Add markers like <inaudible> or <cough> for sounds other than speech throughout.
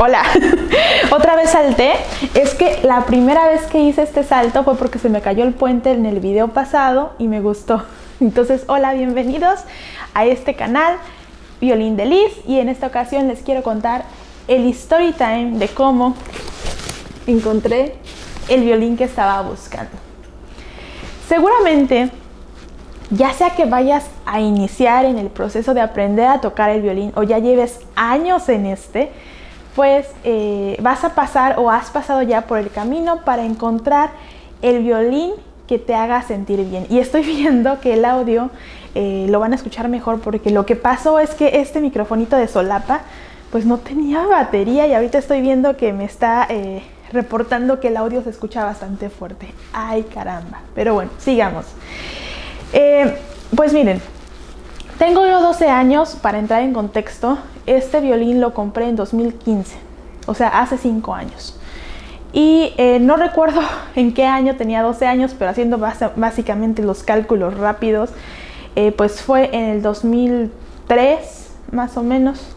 Hola, <laughs> otra vez salté. Es que la primera vez que hice este salto fue porque se me cayó el puente en el video pasado y me gustó. <laughs> Entonces, hola, bienvenidos a este canal Violín de Liz y en esta ocasión les quiero contar el story time de cómo encontré el violín que estaba buscando. Seguramente, ya sea que vayas a iniciar en el proceso de aprender a tocar el violín o ya lleves años en este, pues vas a pasar o has pasado ya por el camino para encontrar el violín que te haga sentir bien. Y estoy <laughs> viendo que el audio eh, lo van a escuchar mejor porque lo que pasó es que este microfonito de solapa pues no tenía batería y ahorita estoy viendo que me está eh, reportando que el audio se escucha bastante fuerte. Ay caramba, pero bueno, sigamos. pues miren, tengo yo 12 años, para entrar en contexto, este violín lo compré en 2015, o sea, hace 5 años. Y eh, no recuerdo <laughs> en qué año tenía 12 años, pero haciendo básicamente los cálculos rápidos, eh, pues fue en el 2003 más o menos,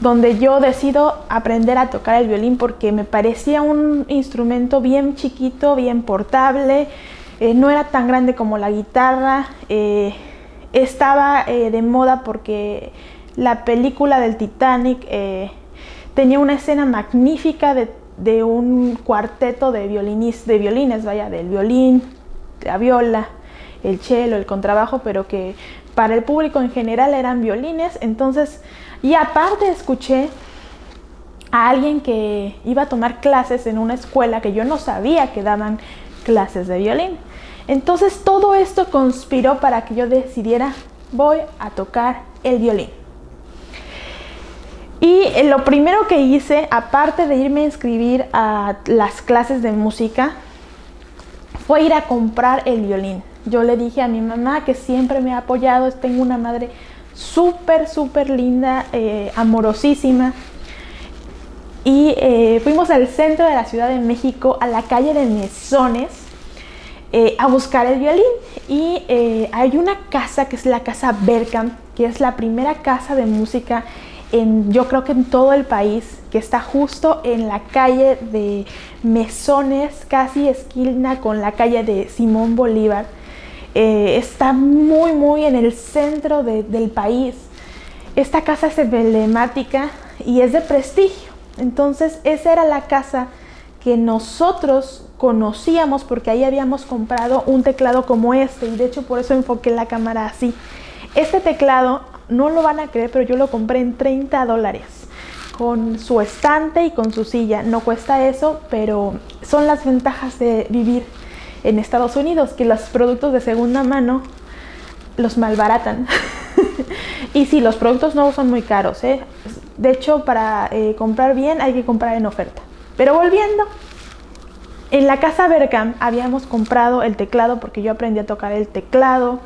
donde yo decido aprender a tocar el violín porque me parecía un instrumento bien chiquito, bien portable, eh, no era tan grande como la guitarra, estaba eh, de moda porque la película del Titanic eh, tenía una escena magnífica de, un cuarteto de, violines, de violines, vaya, del violín, la viola, el cello, el contrabajo, pero que para el público en general eran violines. Entonces, y aparte escuché a alguien que iba a tomar clases en una escuela que yo no sabía que daban clases de violín. Entonces todo esto conspiró para que yo decidiera, voy a tocar el violín. Y eh, lo primero que hice, aparte de irme a inscribir a las clases de música, fue ir a comprar el violín. Yo le dije a mi mamá que siempre me ha apoyado, tengo una madre súper, súper linda, eh, amorosísima. Y eh, fuimos al centro de la Ciudad de México, a la calle de Mesones, eh, a buscar el violín y eh, hay una casa que es la casa Berkham, que es la primera casa de música en, yo creo que en todo el país, que está justo en la calle de Mesones, casi esquina con la calle de Simón Bolívar. Eh, está muy, muy en el centro del país. Esta casa es emblemática y es de prestigio. Entonces, esa era la casa que nosotros conocíamos porque ahí habíamos comprado un teclado como este y de hecho por eso enfoqué la cámara así. Este teclado, no lo van a creer, pero yo lo compré en 30 dólares con su estante y con su silla. No cuesta eso, pero son las ventajas de vivir en Estados Unidos, que los productos de segunda mano los malbaratan. <laughs> y sí, los productos nuevos son muy caros. ¿eh? De hecho, para eh, comprar bien hay que comprar en oferta. Pero volviendo, en la casa Berkham habíamos comprado el teclado porque yo aprendí a tocar el teclado.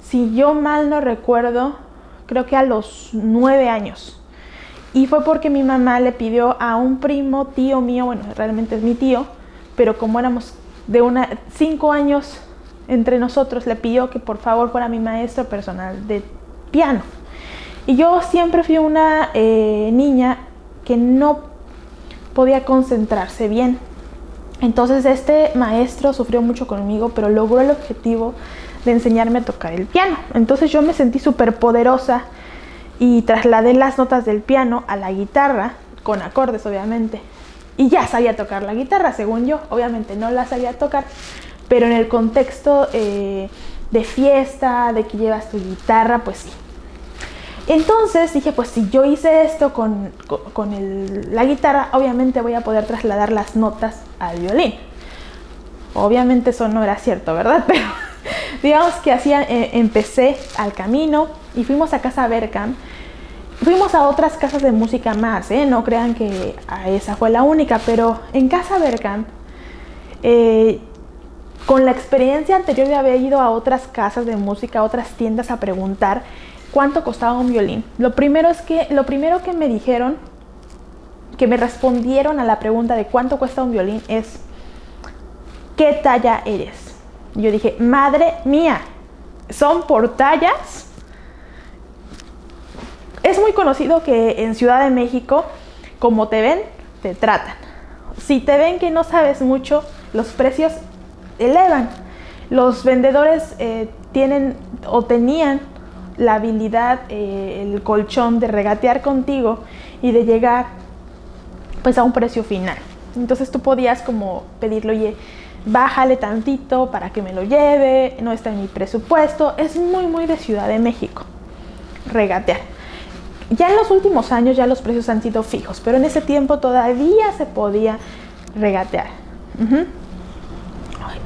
Si yo mal no recuerdo, creo que a los nueve años. Y fue porque mi mamá le pidió a un primo, tío mío, bueno, realmente es mi tío, pero como éramos de una, cinco años entre nosotros, le pidió que por favor fuera mi maestro personal de piano. Y yo siempre fui una eh, niña que no podía concentrarse bien. Entonces este maestro sufrió mucho conmigo, pero logró el objetivo de enseñarme a tocar el piano. Entonces yo me sentí súper poderosa y trasladé las notas del piano a la guitarra, con acordes obviamente. Y ya sabía tocar la guitarra, según yo. Obviamente no la sabía tocar, pero en el contexto eh, de fiesta, de que llevas tu guitarra, pues sí. Entonces dije, pues si yo hice esto con, la guitarra, obviamente voy a poder trasladar las notas al violín. Obviamente eso no era cierto, ¿verdad? <laughs> Pero digamos que así eh, empecé al camino y fuimos a Casa Berkham. Fuimos a otras casas de música más, ¿eh? no crean que esa fue la única, pero en Casa Berkham, eh, con la experiencia anterior de haber ido a otras casas de música, a otras tiendas a preguntar, cuánto costaba un violín. Lo primero es que lo primero que me dijeron, que me respondieron a la pregunta de cuánto cuesta un violín es ¿qué talla eres? Yo dije, madre mía, son por tallas. Es muy conocido que en Ciudad de México como te ven, te tratan. Si te ven que no sabes mucho, los precios elevan. Los vendedores eh, tienen o tenían la habilidad, eh, el colchón de regatear contigo y de llegar pues a un precio final. Entonces tú podías como pedirle, oye, bájale tantito para que me lo lleve, no está en mi presupuesto. Es muy, muy de Ciudad de México, regatear. Ya en los últimos años ya los precios han sido fijos, pero en ese tiempo todavía se podía regatear.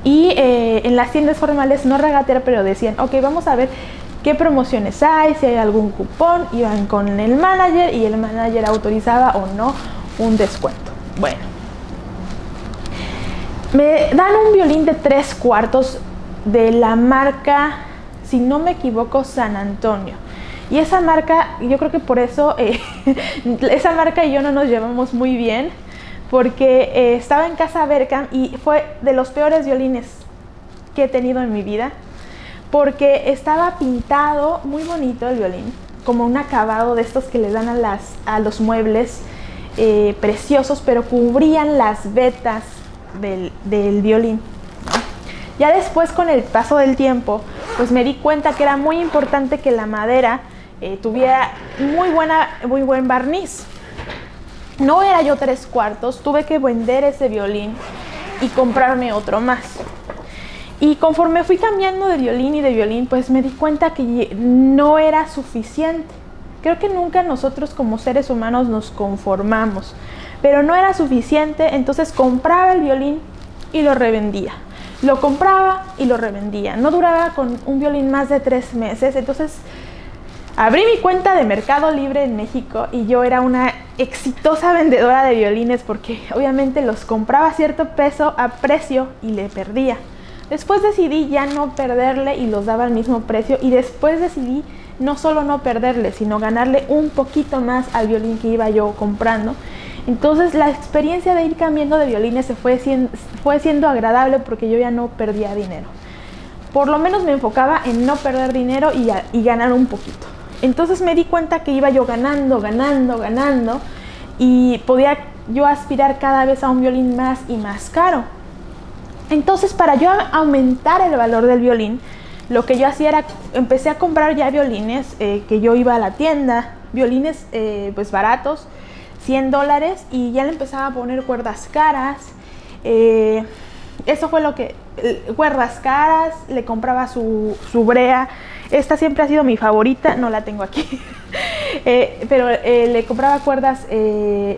Y eh, en las tiendas formales no regatear, pero decían, ok, vamos a ver qué promociones hay, si hay algún cupón, iban con el manager y el manager autorizaba o no un descuento. Bueno, me dan un violín de tres cuartos de la marca, si no me equivoco, San Antonio. Y esa marca, yo creo que por eso, eh, <laughs> esa marca y yo no nos llevamos muy bien, porque eh, estaba en casa Berkham y fue de los peores violines que he tenido en mi vida porque estaba pintado muy bonito el violín, como un acabado de estos que le dan a, los muebles eh, preciosos, pero cubrían las vetas del, violín. Ya después con el paso del tiempo, pues me di cuenta que era muy importante que la madera eh, tuviera muy, buena, muy buen barniz. No era yo tres cuartos, tuve que vender ese violín y comprarme otro más. Y conforme fui cambiando de violín y de violín, pues me di cuenta que no era suficiente. Creo que nunca nosotros como seres humanos nos conformamos, pero no era suficiente, entonces compraba el violín y lo revendía. Lo compraba y lo revendía. No duraba con un violín más de tres meses, entonces abrí mi cuenta de Mercado Libre en México y yo era una exitosa vendedora de violines porque obviamente los compraba a cierto peso a precio y le perdía. Después decidí ya no perderle y los daba al mismo precio y después decidí no solo no perderle, sino ganarle un poquito más al violín que iba yo comprando. Entonces la experiencia de ir cambiando de violines se fue siendo, fue siendo agradable porque yo ya no perdía dinero. Por lo menos me enfocaba en no perder dinero y, y ganar un poquito. Entonces me di cuenta que iba yo ganando, ganando, ganando y podía yo aspirar cada vez a un violín más y más caro. Entonces, para yo aumentar el valor del violín, lo que yo hacía era, empecé a comprar ya violines, eh, que yo iba a la tienda, violines eh, pues baratos, 100 dólares, y ya le empezaba a poner cuerdas caras. Eh, eso fue lo que, cuerdas caras, le compraba su, su, brea. Esta siempre ha sido mi favorita, no la tengo aquí. <laughs> pero le compraba cuerdas,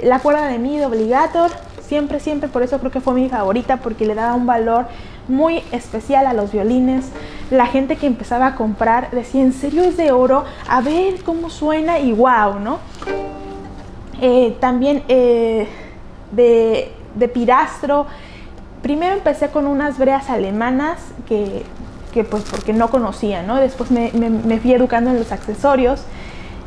la cuerda de mid obligator, Siempre, siempre, por eso creo que fue mi favorita, porque le daba un valor muy especial a los violines. La gente que empezaba a comprar decía, ¿en serio es de oro? A ver cómo suena y wow, ¿no? Eh, también eh, de, de, pirastro. Primero empecé con unas breas alemanas que, que pues porque no conocía, ¿no? Después me, me fui educando en los accesorios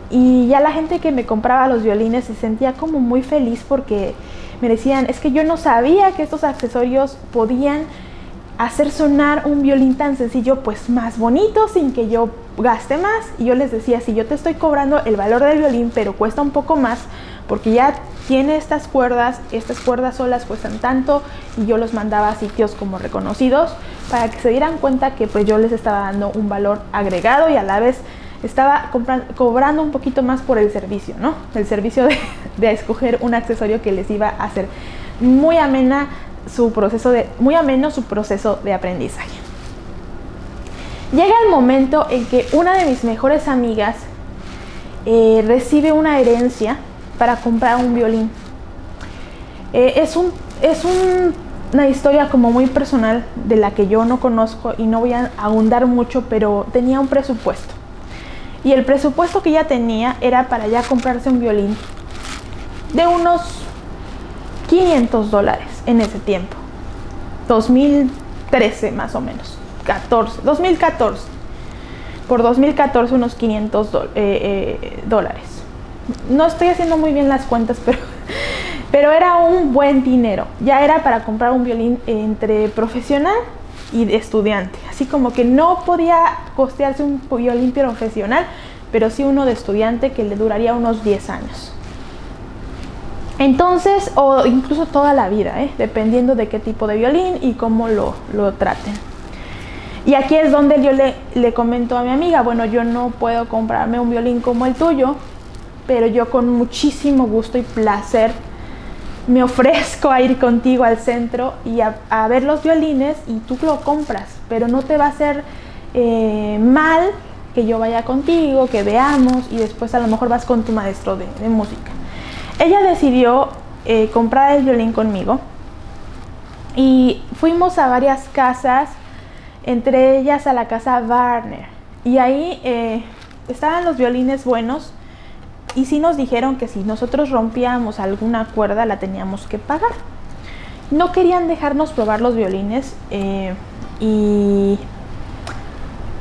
y ya la gente que me compraba los violines se sentía como muy feliz porque me decían, es que yo no sabía que estos accesorios podían hacer sonar un violín tan sencillo, pues más bonito, sin que yo gaste más. Y yo les decía, si yo te estoy cobrando el valor del violín, pero cuesta un poco más, porque ya tiene estas cuerdas, estas cuerdas solas cuestan tanto, y yo los mandaba a sitios como reconocidos, para que se dieran cuenta que pues yo les estaba dando un valor agregado y a la vez estaba cobrando un poquito más por el servicio, ¿no? El servicio <laughs> de, escoger un accesorio que les iba a hacer muy amena su proceso de, muy ameno su proceso de aprendizaje. Llega el momento en que una de mis mejores amigas eh, recibe una herencia para comprar un violín. Eh, es un, es una historia como muy personal de la que yo no conozco y no voy a ahondar mucho, pero tenía un presupuesto. Y el presupuesto que ella tenía era para ya comprarse un violín de unos 500 dólares en ese tiempo. 2013 más o menos. 14, 2014. Por 2014 unos 500 eh, eh, dólares. No estoy haciendo muy bien las cuentas, <laughs> pero, pero era un buen dinero. Ya era para comprar un violín entre profesional y de estudiante. Así como que no podía costearse un violín profesional, pero sí uno de estudiante que le duraría unos 10 años. Entonces, o incluso toda la vida, ¿eh? dependiendo de qué tipo de violín y cómo lo, lo traten. Y aquí es donde yo le, le comento a mi amiga, bueno, yo no puedo comprarme un violín como el tuyo, pero yo con muchísimo gusto y placer me ofrezco a ir contigo al centro y a, ver los violines y tú lo compras, pero no te va a hacer eh, mal que yo vaya contigo, que veamos y después a lo mejor vas con tu maestro de, música. Ella decidió eh, comprar el violín conmigo y fuimos a varias casas, entre ellas a la casa Warner. Y ahí eh, estaban los violines buenos, y sí nos dijeron que si nosotros rompíamos alguna cuerda la teníamos que pagar. No querían dejarnos probar los violines eh, y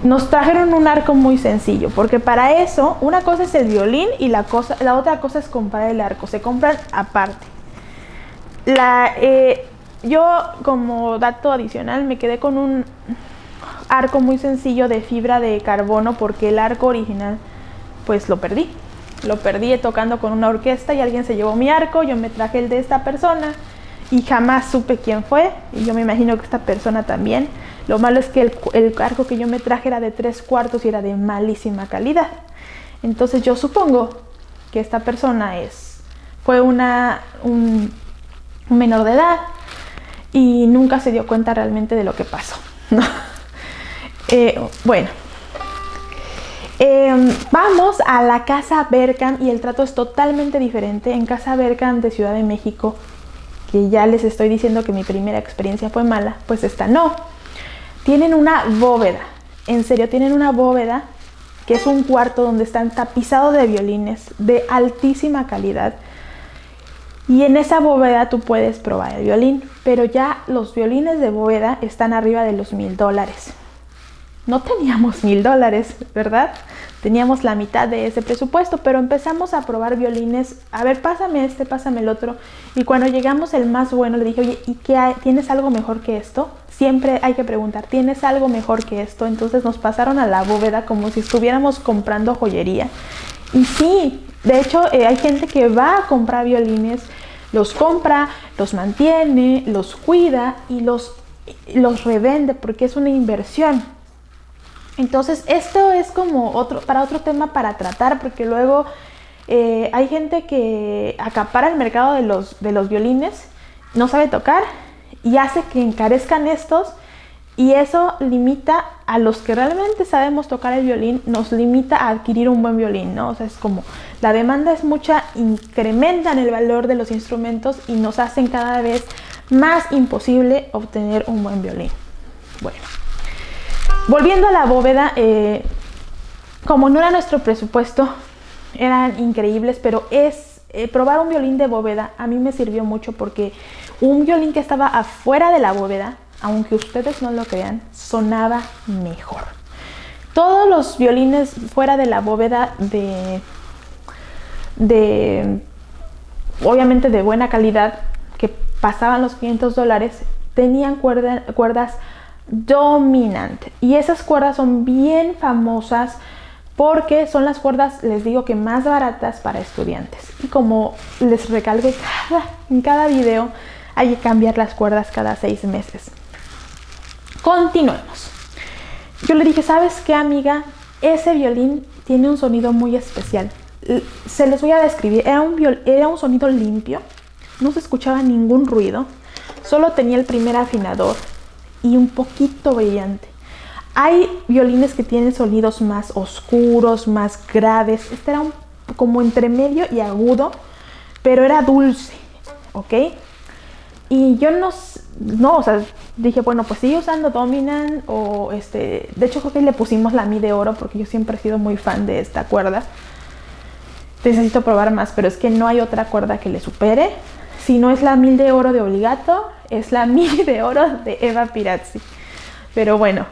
nos trajeron un arco muy sencillo, porque para eso una cosa es el violín y la, otra cosa es comprar el arco, se compran aparte. Eh, yo como dato adicional me quedé con un arco muy sencillo de fibra de carbono porque el arco original pues lo perdí lo perdí tocando con una orquesta y alguien se llevó mi arco, yo me traje el de esta persona y jamás supe quién fue y yo me imagino que esta persona también. Lo malo es que el, arco que yo me traje era de tres cuartos y era de malísima calidad. Entonces yo supongo que esta persona es, fue una, un, menor de edad y nunca se dio cuenta realmente de lo que pasó. <laughs> Eh, bueno, Em, vamos a la Casa Berkham y el trato es totalmente diferente. En Casa Berkham de Ciudad de México, que ya les estoy diciendo que mi primera experiencia fue mala, pues esta no. Tienen una bóveda, en serio, tienen una bóveda que es un cuarto donde están tapizados de violines de altísima calidad. Y en esa bóveda tú puedes probar el violín, pero ya los violines de bóveda están arriba de los mil dólares no teníamos mil dólares, ¿verdad? Teníamos la mitad de ese presupuesto, pero empezamos a probar violines. A ver, pásame este, pásame el otro. Y cuando llegamos el más bueno, le dije, oye, ¿y qué hay? ¿Tienes algo mejor que esto? Siempre hay que preguntar, ¿tienes algo mejor que esto? Entonces nos pasaron a la bóveda como si estuviéramos comprando joyería. Y sí, de hecho eh, hay gente que va a comprar violines, los compra, los mantiene, los cuida y los, los revende porque es una inversión. Entonces, esto es como otro, para otro tema para tratar, porque luego eh, hay gente que acapara el mercado de los, de los violines, no sabe tocar y hace que encarezcan estos y eso limita a los que realmente sabemos tocar el violín, nos limita a adquirir un buen violín, ¿no? O sea, es como la demanda es mucha, incrementan el valor de los instrumentos y nos hacen cada vez más imposible obtener un buen violín. Bueno. Volviendo a la bóveda, eh, como no era nuestro presupuesto, eran increíbles, pero es eh, probar un violín de bóveda a mí me sirvió mucho porque un violín que estaba afuera de la bóveda, aunque ustedes no lo crean, sonaba mejor. Todos los violines fuera de la bóveda de, de obviamente de buena calidad, que pasaban los 500 dólares, tenían cuerdas dominante. Y esas cuerdas son bien famosas porque son las cuerdas, les digo que más baratas para estudiantes. Y como les recalco en cada video, hay que cambiar las cuerdas cada seis meses. Continuemos. Yo le dije, ¿sabes qué amiga? Ese violín tiene un sonido muy especial. Se les voy a describir. Era un, era un sonido limpio, no se escuchaba ningún ruido, solo tenía el primer afinador y un poquito brillante. Hay violines que tienen sonidos más oscuros, más graves. Este era un, como entre medio y agudo, pero era dulce, ¿ok? Y yo no, no, o sea, dije, bueno, pues sigue usando Dominant o este, de hecho creo que le pusimos la Mi de oro porque yo siempre he sido muy fan de esta cuerda. Necesito probar más, pero es que no hay otra cuerda que le supere. Si no es la mil de oro de Obligato, es la <laughs> mil de oro de Eva Pirazzi. Pero bueno,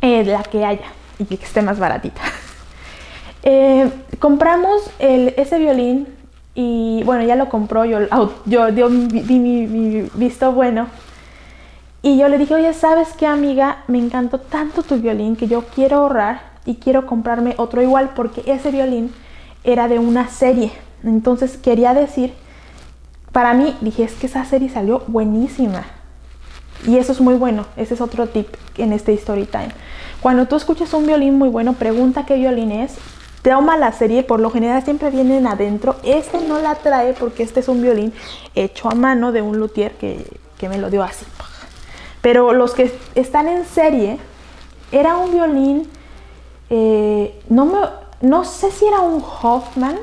eh, la que haya y que esté más baratita. <laughs> Eh, compramos ese violín y bueno, ya lo compró, yo, yo di mi, visto bueno. Y yo le dije, oye, ¿sabes qué amiga? Me encantó tanto tu violín que yo quiero ahorrar y quiero comprarme otro igual porque ese violín era de una serie. Entonces quería decir para mí dije, es que esa serie salió buenísima. Y eso es muy bueno, ese es otro tip en este story time. Cuando tú escuchas un violín muy bueno, pregunta qué violín es, toma la serie, por lo general siempre vienen adentro. Este no la trae porque este es un violín hecho a mano de un luthier que, que me lo dio así. Pero los que están en serie, era un violín, eh, no, me, no sé si era un Hoffman,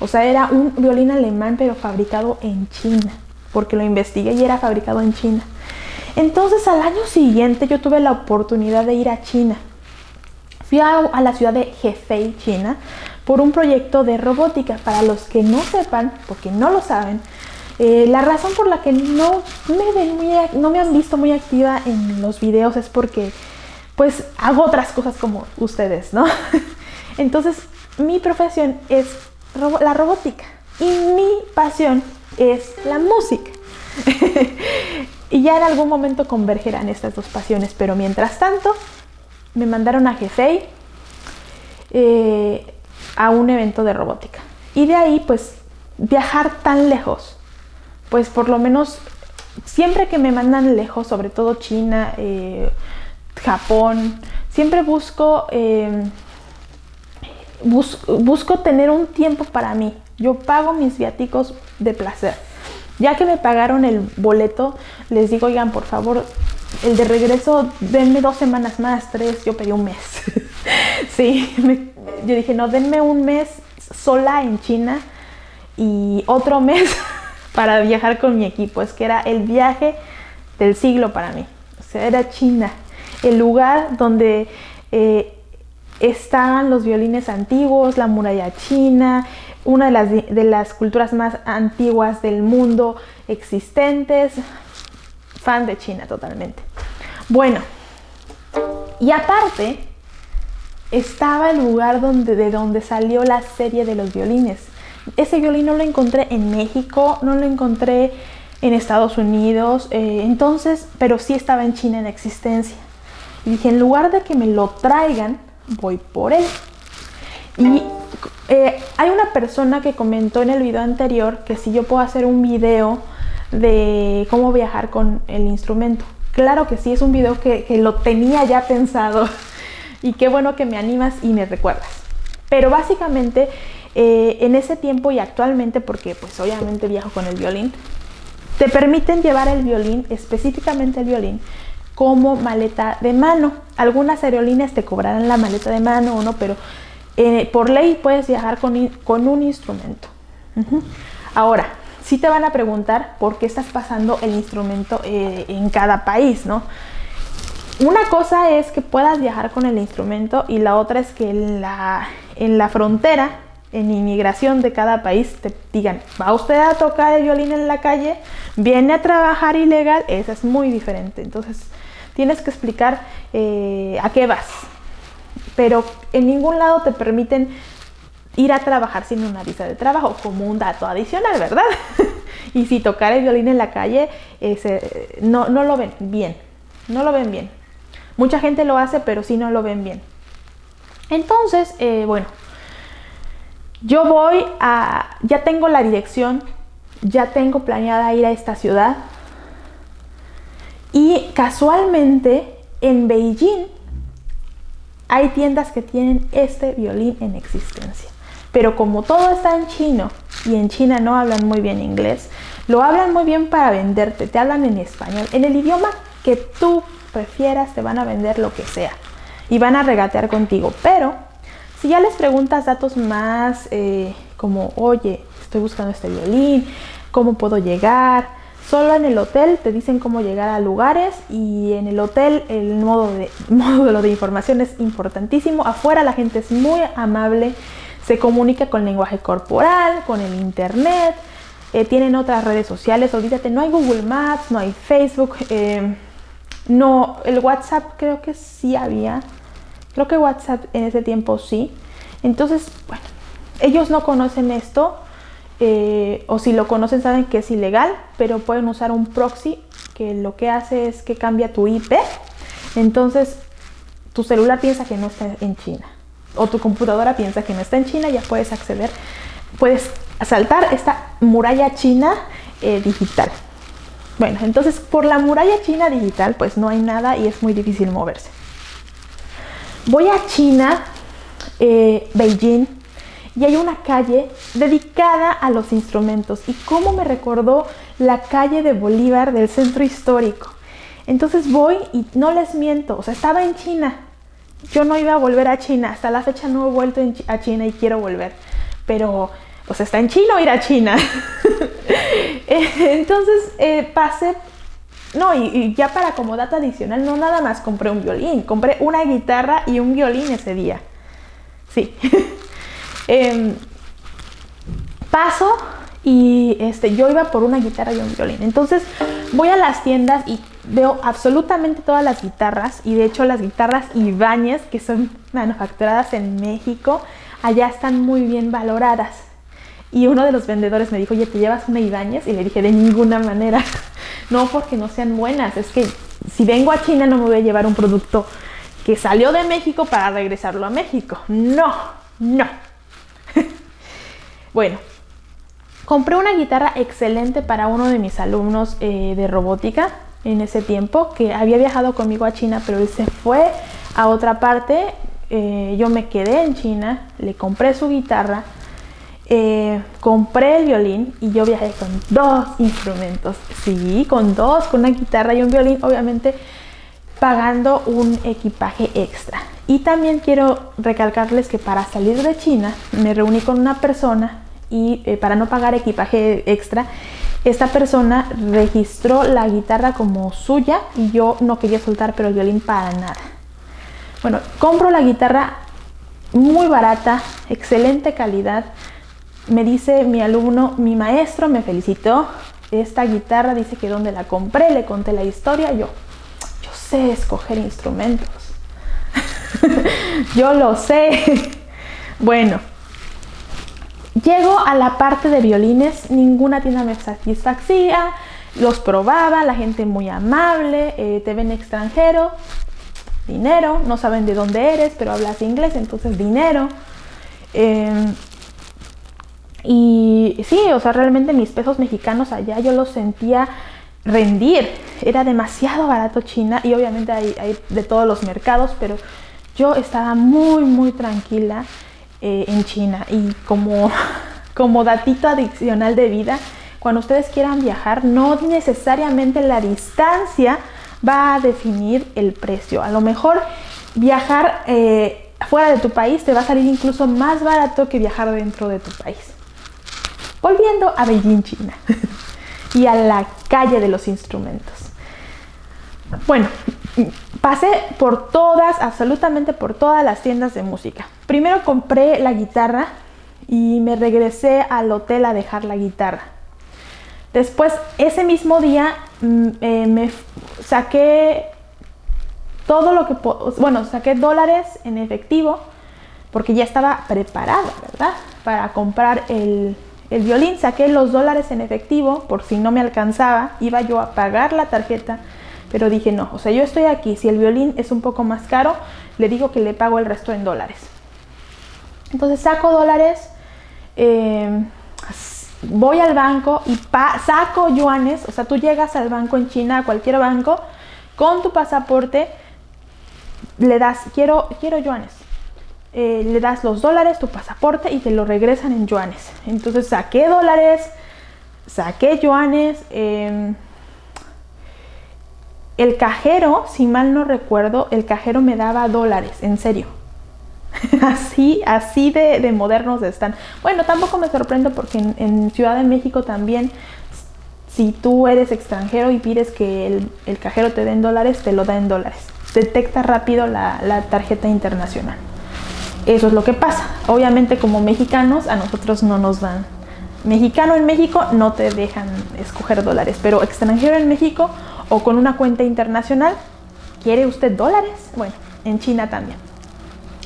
o sea, era un violín alemán, pero fabricado en China, porque lo investigué y era fabricado en China. Entonces al año siguiente yo tuve la oportunidad de ir a China. Fui a, la ciudad de Hefei, China, por un proyecto de robótica. Para los que no sepan, porque no lo saben, eh, la razón por la que no me, ven no me han visto muy activa en los videos es porque pues hago otras cosas como ustedes, ¿no? <laughs> Entonces mi profesión es la robótica y mi pasión es la música. <laughs> y ya en algún momento convergerán estas dos pasiones, pero mientras tanto me mandaron a Hefei eh, a un evento de robótica. Y de ahí pues viajar tan lejos, pues por lo menos siempre que me mandan lejos, sobre todo China, eh, Japón, siempre busco, eh, busco tener un tiempo para mí. Yo pago mis viáticos de placer. Ya que me pagaron el boleto, les digo, oigan, por favor, el de regreso, denme dos semanas más, tres, yo pedí un mes. <laughs> sí, yo dije, no, denme un mes sola en China y otro mes <laughs> para viajar con mi equipo. Es que era el viaje del siglo para mí. O sea, era China, el lugar donde eh, estaban los violines antiguos, la muralla china, una de las, de las culturas más antiguas del mundo existentes. Fan de China totalmente. Bueno, y aparte estaba el lugar donde, de donde salió la serie de los violines. Ese violín no lo encontré en México, no lo encontré en Estados Unidos, eh, entonces, pero sí estaba en China en existencia. Y dije, en lugar de que me lo traigan, voy por él. Y eh, hay una persona que comentó en el video anterior que si yo puedo hacer un video de cómo viajar con el instrumento. Claro que sí, es un video que, lo tenía ya pensado <laughs> y qué bueno que me animas y me recuerdas. Pero básicamente eh, en ese tiempo y actualmente, porque pues obviamente viajo con el violín, te permiten llevar el violín, específicamente el violín, como maleta de mano. Algunas aerolíneas te cobrarán la maleta de mano o no, pero eh, por ley puedes viajar con, un instrumento. Ahora, sí te van a preguntar por qué estás pasando el instrumento eh, en cada país, ¿no? Una cosa es que puedas viajar con el instrumento y la otra es que en la, en la frontera, en inmigración de cada país, te digan, ¿va usted a tocar el violín en la calle? ¿Viene a trabajar ilegal? Eso es muy diferente. Entonces, tienes que explicar eh, a qué vas. Pero en ningún lado te permiten ir a trabajar sin una visa de trabajo, como un dato adicional, ¿verdad? <laughs> y si tocar el violín en la calle, no, no lo ven bien, no lo ven bien. Mucha gente lo hace, pero sí no lo ven bien. Entonces, eh, bueno, yo voy a, ya tengo la dirección, ya tengo planeada ir a esta ciudad, y casualmente en Beijing hay tiendas que tienen este violín en existencia. Pero como todo está en chino y en China no hablan muy bien inglés, lo hablan muy bien para venderte, te hablan en español. En el idioma que tú prefieras te van a vender lo que sea y van a regatear contigo. Pero si ya les preguntas datos más eh, como, oye, estoy buscando este violín, cómo puedo llegar, Solo en el hotel te dicen cómo llegar a lugares y en el hotel el modo de, <laughs> módulo de información es importantísimo. Afuera la gente es muy amable, se comunica con lenguaje corporal, con el internet, eh, tienen otras redes sociales. Olvídate, no hay Google Maps, no hay Facebook, eh, no, el WhatsApp creo que sí había. Creo que WhatsApp en ese tiempo sí. Entonces, bueno, ellos no conocen esto eh, o si lo conocen saben que es ilegal, pero pueden usar un proxy que lo que hace es que cambia tu IP. Entonces tu celular piensa que no está en China o tu computadora piensa que no está en China, ya puedes acceder, puedes saltar esta muralla china eh, digital. Bueno, entonces por la muralla china digital pues no hay nada y es muy difícil moverse. Voy a China, eh, Beijing, y hay una calle dedicada a los instrumentos. Y cómo me recordó la calle de Bolívar del centro histórico. Entonces voy y no les miento, o sea, estaba en China. Yo no iba a volver a China, hasta la fecha no he vuelto a China y quiero volver. Pero, pues está en China o ir a China. <laughs> Entonces eh, pasé, no, y, ya para como data adicional, no nada más compré un violín, compré una guitarra y un violín ese día. Sí. <laughs> Em, paso y este, yo iba por una guitarra y un violín. Entonces voy a las tiendas y veo absolutamente todas las guitarras y de hecho las guitarras Ibáñez que son <laughs> manufacturadas en México allá están muy bien valoradas. Y uno de los vendedores me dijo, oye, ¿te llevas una Ibáñez? Y le dije, de ninguna manera. <laughs> no porque no sean buenas, es que si vengo a China no me voy a llevar un producto que salió de México para regresarlo a México. No, no. Bueno, compré una guitarra excelente para uno de mis alumnos eh, de robótica en ese tiempo, que había viajado conmigo a China, pero él se fue a otra parte. Eh, yo me quedé en China, le compré su guitarra eh, compré el violín y yo viajé con dos instrumentos. Sí, con dos, con una guitarra y un violín, obviamente pagando un equipaje extra. Y también quiero recalcarles que para salir de China me reuní con una persona y eh, para no pagar equipaje extra, esta persona registró la guitarra como suya y yo no quería soltar pero el violín para nada. Bueno, compro la guitarra muy barata, excelente calidad, me dice mi alumno, mi maestro me felicitó, esta guitarra dice que donde la compré, le conté la historia, yo, yo sé escoger instrumentos, <laughs> yo lo sé. <laughs> bueno, llego a la parte de violines, ninguna tienda me satisfacía, los probaba, la gente muy amable, eh, te ven extranjero, dinero, no saben de dónde eres, pero hablas inglés, entonces dinero. Em, y sí, o sea, realmente mis pesos mexicanos allá yo los sentía rendir. Era demasiado barato China y obviamente hay, de todos los mercados, pero yo estaba muy, muy tranquila eh, en China. Y como, <laughs> como datito adicional de vida, cuando ustedes quieran viajar, no necesariamente la distancia va a definir el precio. A lo mejor viajar eh, fuera de tu país te va a salir incluso más barato que viajar dentro de tu país. Volviendo a Beijing, China <laughs> y a la calle de los instrumentos. Bueno, pasé por todas, absolutamente por todas las tiendas de música. Primero compré la guitarra y me regresé al hotel a dejar la guitarra. Después, ese mismo día, mm, eh, me saqué todo lo que... Bueno, saqué dólares en efectivo porque ya estaba preparada, ¿verdad? Para comprar el, el violín, saqué los dólares en efectivo por si no me alcanzaba, iba yo a pagar la tarjeta, pero dije no, o sea, yo estoy aquí, si el violín es un poco más caro, le digo que le pago el resto en dólares. Entonces saco dólares, em, voy al banco y saco yuanes, o sea, tú llegas al banco en China, a cualquier banco, con tu pasaporte, le das, quiero, quiero yuanes, eh, le das los dólares, tu pasaporte y te lo regresan en yuanes. Entonces saqué dólares, saqué yuanes. Em, el cajero, si mal no recuerdo, el cajero me daba dólares, en serio. <laughs> así, así de, modernos están. Bueno, tampoco me sorprendo porque en, Ciudad de México también, si tú eres extranjero y pides que el, cajero te den dólares, te lo da en dólares. Detecta rápido la tarjeta internacional. Eso es lo que pasa. Obviamente como mexicanos a nosotros no nos dan. Mexicano en México no te dejan escoger dólares, pero extranjero en México o con una cuenta internacional, ¿quiere usted dólares? Bueno, en China también.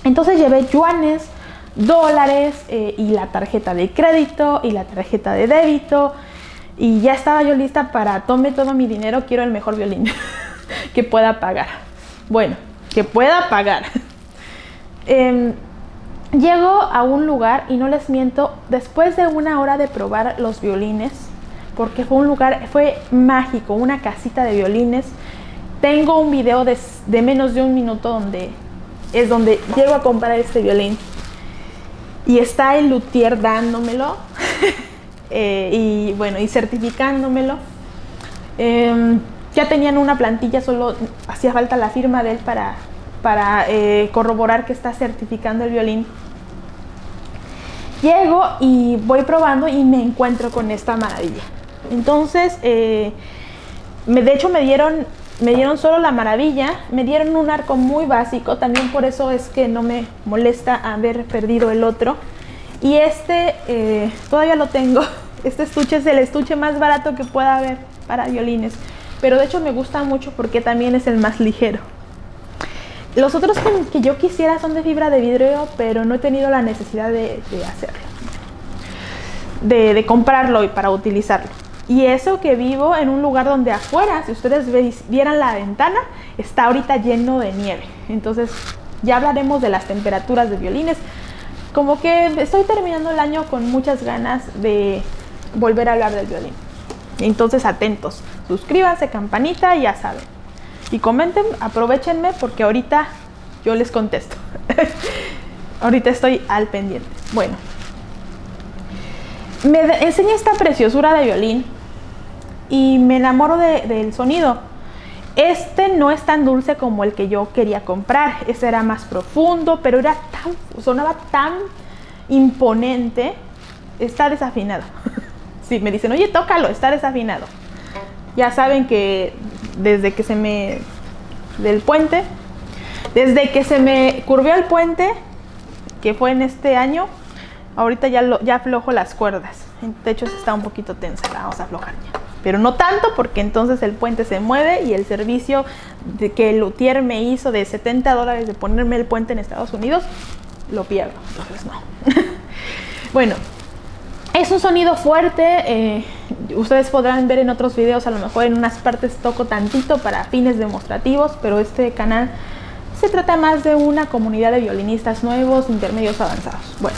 Entonces llevé yuanes, dólares eh, y la tarjeta de crédito y la tarjeta de débito y ya estaba yo lista para tome todo mi dinero, quiero el mejor violín <laughs> que pueda pagar. Bueno, que pueda pagar. <laughs> Em, Llego a un lugar y no les miento, después de una hora de probar los violines, porque fue un lugar, fue mágico, una casita de violines. Tengo un video de, menos de un minuto donde es donde llego a comprar este violín y está el luthier dándomelo <laughs> eh, y bueno, y certificándomelo. Em, ya tenían una plantilla, solo hacía falta la firma de él para, para eh, corroborar que está certificando el violín. Llego y voy probando y me encuentro con esta maravilla. Entonces, eh, de hecho me dieron, me dieron solo la maravilla, me dieron un arco muy básico, también por eso es que no me molesta haber perdido el otro. Y este eh, todavía lo tengo, <laughs> este estuche es el estuche más barato que pueda haber para violines, pero de hecho me gusta mucho porque también es el más ligero. Los otros que, yo quisiera son de fibra de vidrio, pero no he tenido la necesidad de, hacerlo, de comprarlo y para utilizarlo. Y eso que vivo en un lugar donde afuera, si ustedes vieran la ventana, está ahorita lleno de nieve. Entonces ya hablaremos de las temperaturas de violines. Como que estoy terminando el año con muchas ganas de volver a hablar del violín. Entonces atentos, suscríbanse, campanita ya saben. Y comenten, aprovechenme porque ahorita yo les contesto. <laughs> ahorita estoy al pendiente. Bueno, me enseña esta preciosura de violín y me enamoro del sonido. Este no es tan dulce como el que yo quería comprar. Este era más profundo, pero era tan, sonaba tan imponente. Está desafinado. <laughs> sí, me dicen, oye, tócalo, está desafinado. Ya saben que desde que se me... del puente, desde que se me curvió el puente, que fue en este año, ahorita ya, lo, ya aflojo las cuerdas. De hecho, está un poquito tensa, la vamos a aflojar ya pero no tanto porque entonces el puente se mueve y el servicio de que el luthier me hizo de 70 dólares de ponerme el puente en Estados Unidos, lo pierdo, entonces no. <laughs> bueno, es un sonido fuerte, eh, ustedes podrán ver en otros videos, a lo mejor en unas partes toco tantito para fines demostrativos, pero este canal se trata más de una comunidad de violinistas nuevos, intermedios avanzados. Bueno,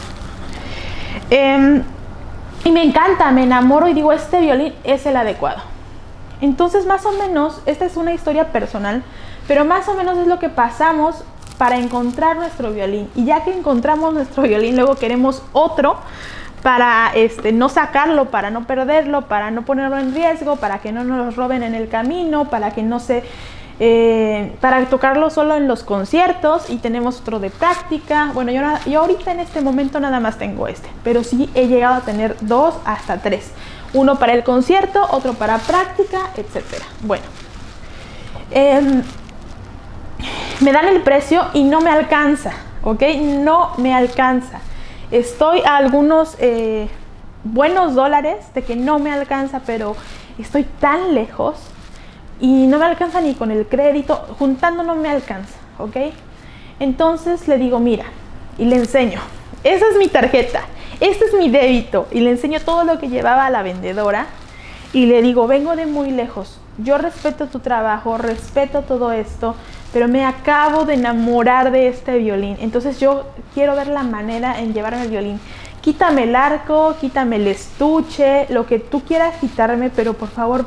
eh, y me encanta, me enamoro y digo, este violín es el adecuado. Entonces, más o menos, esta es una historia personal, pero más o menos es lo que pasamos para encontrar nuestro violín. Y ya que encontramos nuestro <laughs> violín, luego queremos otro para este, no sacarlo, para no perderlo, para no ponerlo en riesgo, para que no nos roben en el camino, para que no se eh, para tocarlo solo en los conciertos y tenemos otro de práctica. Bueno, yo, ahorita en este momento nada más tengo este, pero sí he llegado a tener dos hasta tres. Uno para el concierto, otro para práctica, etcétera. Bueno, em, me dan el precio y no me alcanza, ¿ok? No me alcanza. Estoy a algunos eh, buenos dólares de que no me alcanza, pero estoy tan lejos y no me alcanza ni con el crédito, juntando no me alcanza, ¿ok? Entonces le digo, mira, y le enseño, esa es mi tarjeta, este es mi débito, y le enseño todo lo que llevaba a la vendedora, y le digo, vengo de muy lejos, yo respeto tu trabajo, respeto todo esto, pero me acabo de enamorar de este violín, entonces yo quiero ver la manera en llevarme el violín. Quítame el arco, quítame el estuche, lo que tú quieras quitarme, pero por favor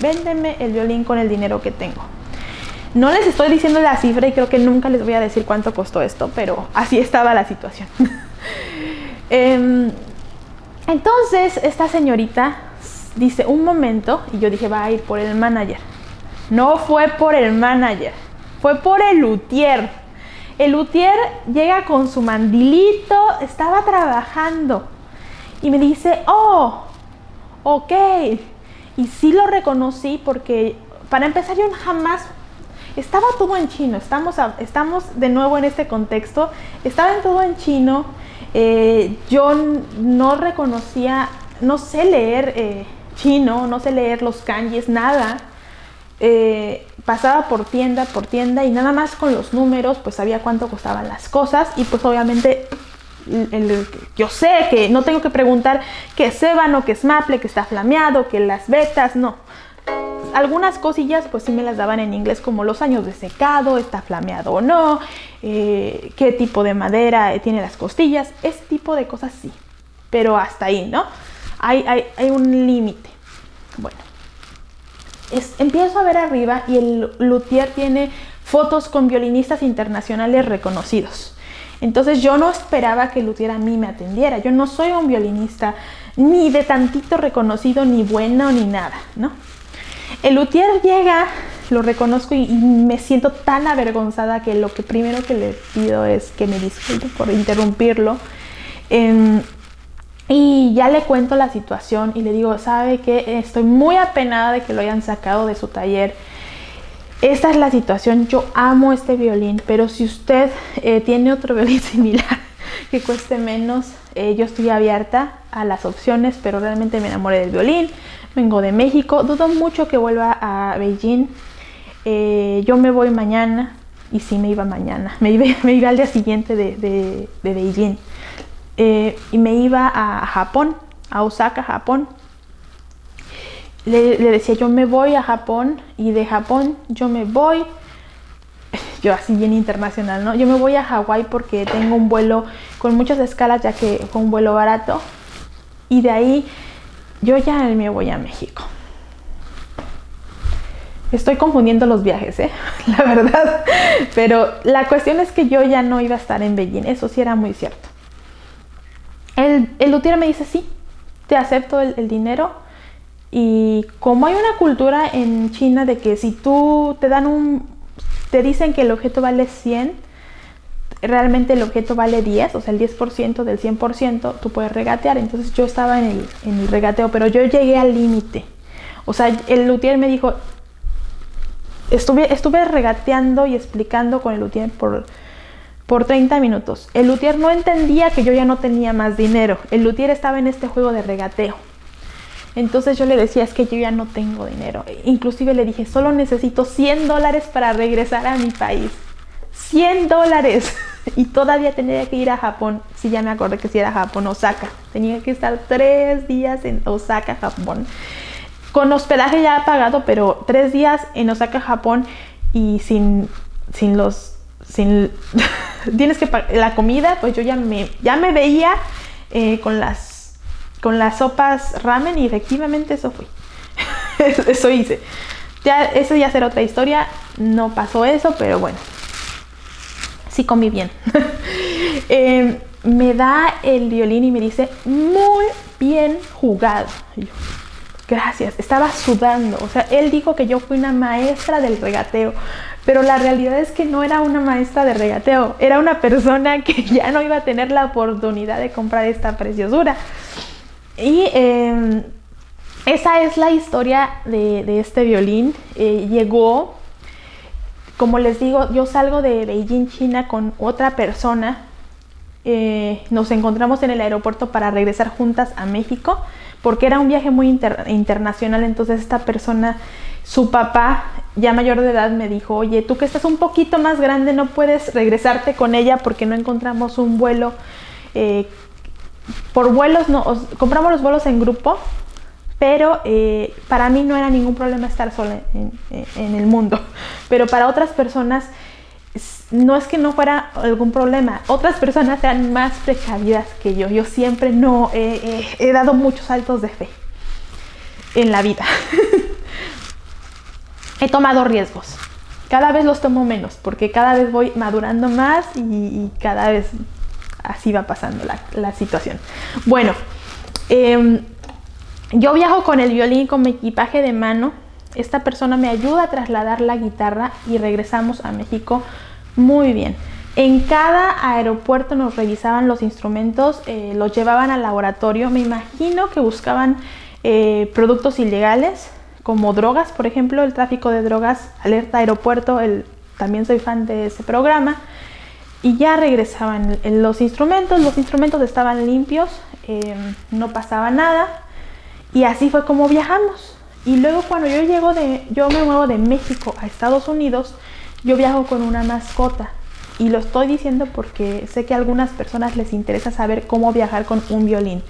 véndeme el violín con el dinero que tengo. No les estoy diciendo la cifra y creo que nunca les voy a decir cuánto costó esto, pero así estaba la situación. <laughs> Em, entonces, esta señorita dice, un momento, y yo dije, va a ir por el manager. No fue por el manager, fue por el luthier. El luthier llega con su mandilito, estaba trabajando y me dice, oh, ok, y sí lo reconocí porque, para empezar, yo jamás estaba todo en chino, estamos, estamos de nuevo en este contexto, estaba en todo en chino, eh, yo no reconocía, no sé leer eh, chino, no sé leer los kanjis, nada, eh, pasaba por tienda por tienda y nada más con los números pues sabía cuánto costaban las cosas y pues obviamente yo sé que no tengo que preguntar que es ébano, que es maple, que está flameado, que las vetas, no. Algunas cosillas pues sí me las daban en inglés como los años de secado, está flameado o no, eh, qué tipo de madera tiene las costillas, ese tipo de cosas sí, pero hasta ahí, ¿no? Hay, hay, hay un límite. Bueno, empiezo a ver arriba y el luthier tiene fotos con violinistas internacionales reconocidos. Entonces yo no esperaba que luthier a mí me atendiera. Yo no soy un violinista ni de tantito reconocido, ni bueno, ni nada, ¿no? El luthier llega, lo reconozco y, me siento tan avergonzada que lo que primero que le pido es que me disculpe por interrumpirlo. Em, y ya le cuento la situación y le digo, sabe que estoy muy apenada de que lo hayan sacado de su taller. Esta es la situación, yo amo este violín, pero si usted eh, tiene otro <laughs> violín similar que cueste menos, eh, yo estoy abierta a las opciones, pero realmente me enamoré del violín. Vengo de México, dudo mucho que vuelva a Beijing. Eh, yo me voy mañana, y sí me iba mañana, <laughs> me iba, al día siguiente de, de, Beijing. Y me iba a Japón, a Osaka, Japón. Le, decía, yo me voy a Japón y de Japón yo me voy, <laughs> yo así bien internacional, ¿no? Yo me voy a Hawái porque tengo un vuelo con muchas escalas, ya que fue un vuelo barato. Y de ahí yo ya me voy a México. Estoy confundiendo los viajes, ¿eh? <laughs> la verdad. Pero la cuestión es que yo ya no iba a estar en Beijing, eso sí era muy cierto. El, el me dice, sí, te acepto el, dinero. Y como hay una cultura en China de que si tú te dan un, te dicen que el objeto vale 100, realmente el objeto vale 10, o sea, el 10% del 100%, tú puedes regatear. Entonces yo estaba en el, regateo, pero yo llegué al límite. O sea, el luthier me dijo, estuve, estuve regateando y explicando con el luthier por por 30 minutos. El luthier no entendía que yo ya no tenía más dinero. El luthier estaba en este juego de regateo. Entonces yo le decía, es que yo ya no tengo dinero. Inclusive le dije, solo necesito 100 dólares para regresar a mi país. 100 dólares. <laughs> Y todavía tenía que ir a Japón. Si ya me acordé que si era Japón, Osaka. Tenía que estar tres días en Osaka, Japón. Con hospedaje ya pagado, pero tres días en Osaka, Japón y sin, sin los sin <laughs> tienes que la comida, pues yo ya me, ya me veía eh, con, las, con las sopas ramen y efectivamente eso fue. <laughs> eso hice. Ya, eso ya será otra historia, no pasó eso, pero bueno, sí comí bien. <laughs> Em, me da el violín y me dice, muy bien jugado. gracias, estaba sudando. O sea, él dijo que yo fui una maestra del regateo pero la realidad es que no era una maestra de regateo, era una persona que <laughs> ya no iba a tener la oportunidad de comprar esta preciosura. Y em, esa es la historia de, este violín. Eh, llegó, como les digo, yo salgo de Beijing, China con otra persona. Eh, nos encontramos en el aeropuerto para regresar juntas a México porque era un viaje muy internacional, entonces esta persona, su papá ya mayor de edad me dijo, oye, tú que estás un poquito más grande no puedes regresarte con ella porque no encontramos un vuelo. Eh, por vuelos, no, compramos los vuelos en grupo, pero eh, para mí no era ningún problema estar sola en, el mundo. <laughs> Pero para otras personas no es que no fuera algún problema, otras personas eran más precavidas que yo. Yo siempre no he dado muchos saltos de fe en la vida. <laughs> he tomado riesgos. Cada vez los tomo menos porque cada vez voy madurando más y, cada vez así va pasando la, situación. Bueno, em, yo viajo con el violín con mi equipaje de mano. Esta persona me ayuda a trasladar la guitarra y regresamos a México muy bien. En cada aeropuerto nos revisaban los instrumentos, eh, los llevaban al laboratorio. Me imagino que buscaban eh, productos ilegales, como drogas, por ejemplo, el tráfico de drogas, alerta aeropuerto, el, también soy fan de ese programa. Y ya regresaban los instrumentos, los instrumentos estaban limpios, em, no pasaba nada. Y así fue como viajamos. Y luego cuando yo llego de, yo me muevo de México a Estados Unidos, yo viajo con una mascota. Y lo estoy diciendo porque sé que a algunas personas les interesa saber cómo viajar con un violín.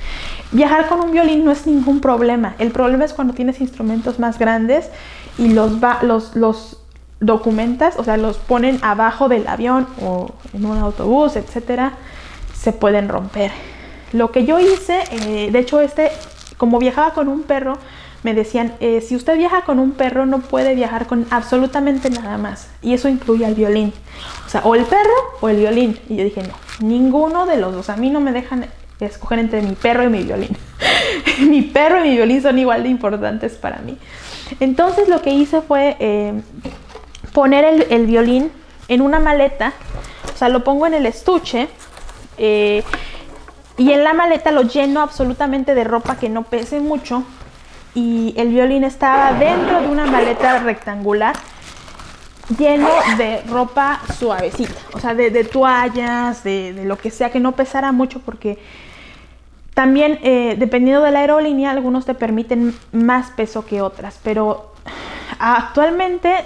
Viajar con un violín no es ningún problema. El problema es cuando tienes instrumentos más grandes y los, los, los documentas, o sea, los ponen abajo del avión o en un autobús, etcétera, se pueden romper. Lo que yo hice, eh, de hecho, este como viajaba con un perro, me decían, eh, si usted viaja con un perro no puede viajar con absolutamente nada más. Y eso incluye al violín. O sea, o el perro o el violín. Y yo dije, no, ninguno de los dos. A mí no me dejan escoger entre mi perro y mi violín. <laughs> mi perro y mi violín son igual de importantes para mí. Entonces lo que hice fue eh, poner el, violín en una maleta. O sea, lo pongo en el estuche. Eh, y en la maleta lo lleno absolutamente de ropa que no pese mucho y el violín estaba dentro de una maleta rectangular lleno de ropa suavecita, o sea, de, toallas, de, lo que sea, que no pesara mucho porque también eh, dependiendo de la aerolínea algunos te permiten más peso que otras, pero actualmente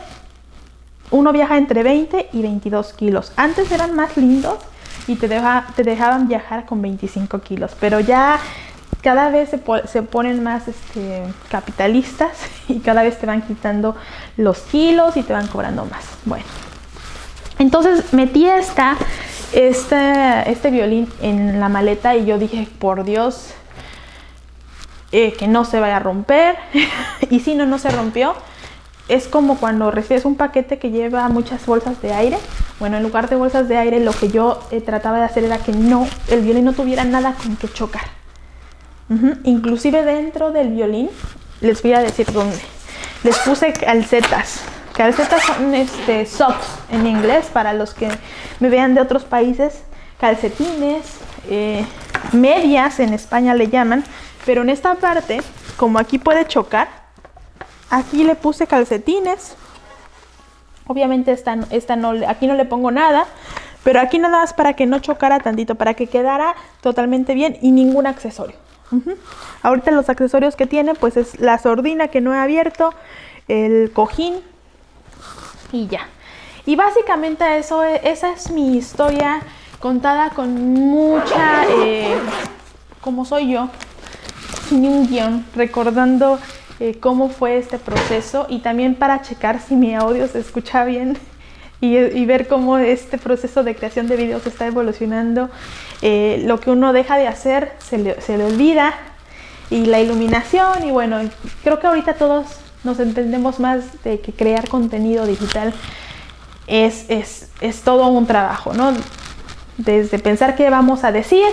uno viaja entre 20 y 22 kilos. Antes eran más lindos y te, te dejaban viajar con 25 kilos, pero ya cada vez se, ponen más este, capitalistas <laughs> y cada vez te van quitando los kilos y te van cobrando más. Bueno, entonces metí esta, este, este violín en la maleta y yo dije, por Dios, eh, que no se vaya a romper. <laughs> y si no, no se rompió. Es como cuando recibes un paquete que lleva muchas bolsas de aire. Bueno, en lugar de bolsas de aire, lo que yo eh, trataba de hacer era que no, el violín no tuviera nada con que chocar. Inclusive dentro del violín, les voy a decir dónde. Les puse calcetas. Calcetas son este, socks en inglés para los que me vean de otros países. Calcetines, eh, medias en España le llaman. Pero en esta parte, como aquí puede chocar, aquí le puse calcetines. Obviamente esta, esta no, aquí no le pongo nada. Pero aquí nada más para que no chocara tantito, para que quedara totalmente bien y ningún accesorio. Ahorita los accesorios que tiene pues es la sordina que no he abierto, el cojín y ya. Y básicamente eso, esa es mi historia contada con mucha, eh, como soy yo, sin un guion, recordando eh, cómo fue este proceso y también para checar si mi audio se escucha bien <laughs> y, ver cómo este proceso de creación de videos está evolucionando. Eh, lo que uno deja de hacer se le, se le olvida y la iluminación y bueno, creo que ahorita todos nos entendemos más de que crear contenido digital es, es, es, todo un trabajo, ¿no? Desde pensar qué vamos a decir,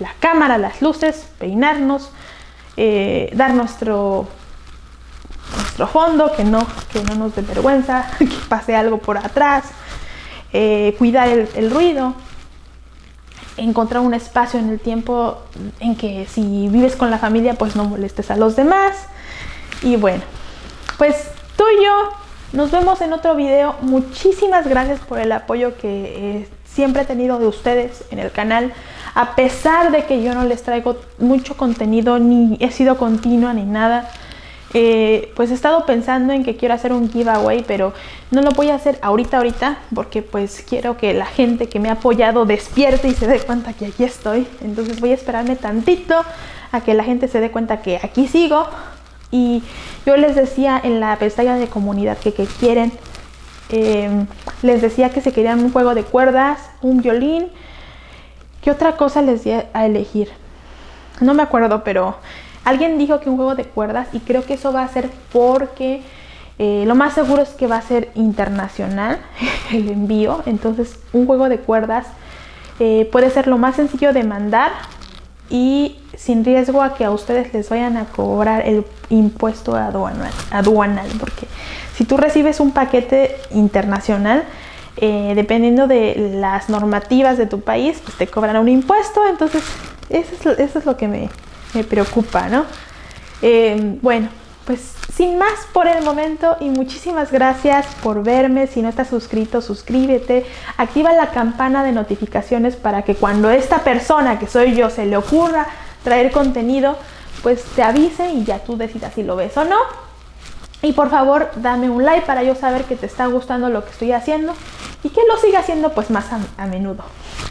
la cámara, las luces, peinarnos, eh, dar nuestro nuestro fondo, que no, que no nos dé vergüenza, <laughs> que pase algo por atrás, eh, cuidar el, ruido, encontrar un espacio en el tiempo en que si vives con la familia pues no molestes a los demás. Y bueno pues tú y yo nos vemos en otro video. Muchísimas gracias por el apoyo que eh, siempre he tenido de ustedes en el canal. A pesar de que yo no les traigo mucho contenido ni he sido continua ni nada eh, pues he estado pensando en que quiero hacer un giveaway, pero no lo voy a hacer ahorita, ahorita, porque pues quiero que la gente que me ha apoyado despierte y se dé cuenta que aquí estoy. Entonces voy a esperarme tantito a que la gente se dé cuenta que aquí sigo. Y yo les decía en la pestaña de comunidad que, quieren, em, les decía que se querían un juego de cuerdas, un violín. ¿Qué otra cosa les di a elegir? No me acuerdo, pero Alguien dijo que un juego de cuerdas y creo que eso va a ser porque eh, lo más seguro es que va a ser internacional <laughs> el envío. Entonces un juego de cuerdas eh, puede ser lo más sencillo de mandar y sin riesgo a que a ustedes les vayan a cobrar el impuesto aduanal. aduanal porque si tú recibes un paquete internacional, eh, dependiendo de las normativas de tu país, pues te cobran un impuesto. Entonces eso es lo que me, me preocupa, ¿no? Eh, bueno, pues sin más por el momento y muchísimas gracias por verme. Si no estás suscrito, suscríbete. Activa la campana de notificaciones para que cuando esta persona que soy yo se le ocurra traer contenido, pues te avise y ya tú decidas si lo ves o no. Y por favor, dame un like para yo saber que te está gustando lo que estoy haciendo y que lo siga haciendo pues más a menudo.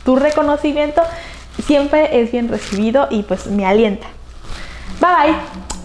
Tu reconocimiento siempre es bien recibido y pues me alienta. Bye bye.